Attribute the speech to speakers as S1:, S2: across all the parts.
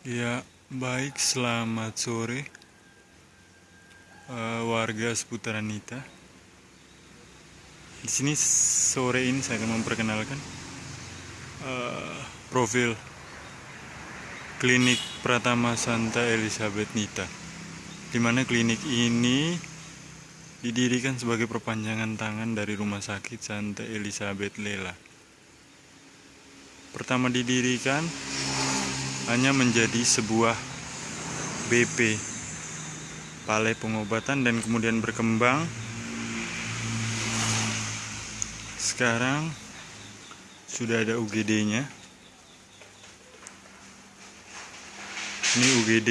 S1: Ya, baik. Selamat sore, uh, warga seputaran Nita. Di sini sore ini saya akan memperkenalkan uh, profil klinik Pratama Santa Elizabeth Nita, di mana klinik ini didirikan sebagai perpanjangan tangan dari Rumah Sakit Santa Elizabeth Lela. Pertama didirikan hanya menjadi sebuah BP balai pengobatan dan kemudian berkembang. Sekarang sudah ada UGD-nya ini UGD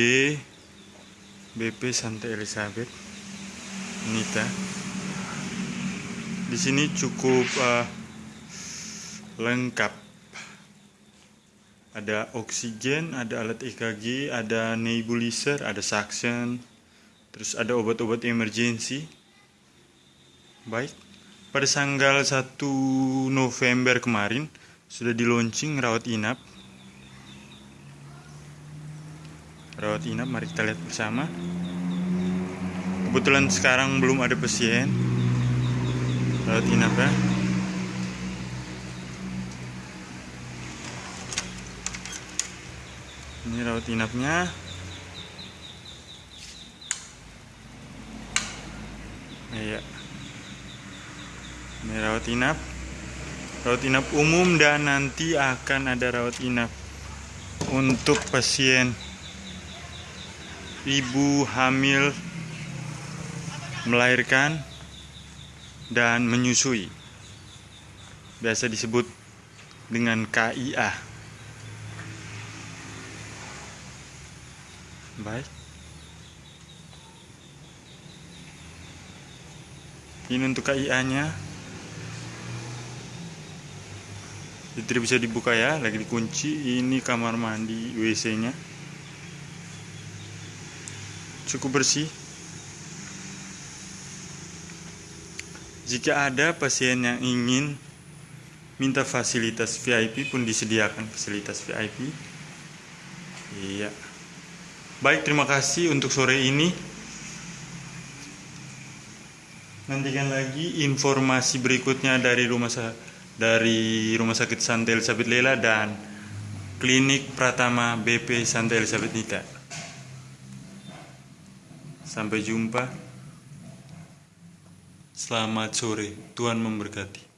S1: BP Santa Elizabeth Nita. Di sini cukup uh, lengkap ada oksigen, ada alat EKG, ada nebulizer, ada suction, terus ada obat-obat emergency. Baik, pada tanggal 1 November kemarin sudah di launching rawat inap. Rawat inap, mari kita lihat bersama. Kebetulan sekarang belum ada pasien. Rawat inap ya. Ini rawat inapnya. Iya. Ini rawat inap. Rawat inap umum dan nanti akan ada rawat inap untuk pasien ibu hamil melahirkan dan menyusui. Biasa disebut dengan KIA baik. Ini untuk KIA nya ini tidak bisa dibuka ya lagi dikunci. Ini kamar mandi WC nya cukup bersih. Jika ada pasien yang ingin minta fasilitas VIP pun disediakan fasilitas VIP iya Baik, terima kasih untuk sore ini. Nantikan lagi informasi berikutnya dari rumah dari Rumah Sakit Santa Elizabeth Lela dan Klinik Pratama BP Santa Elizabeth Nita. Sampai jumpa. Selamat sore. Tuhan memberkati.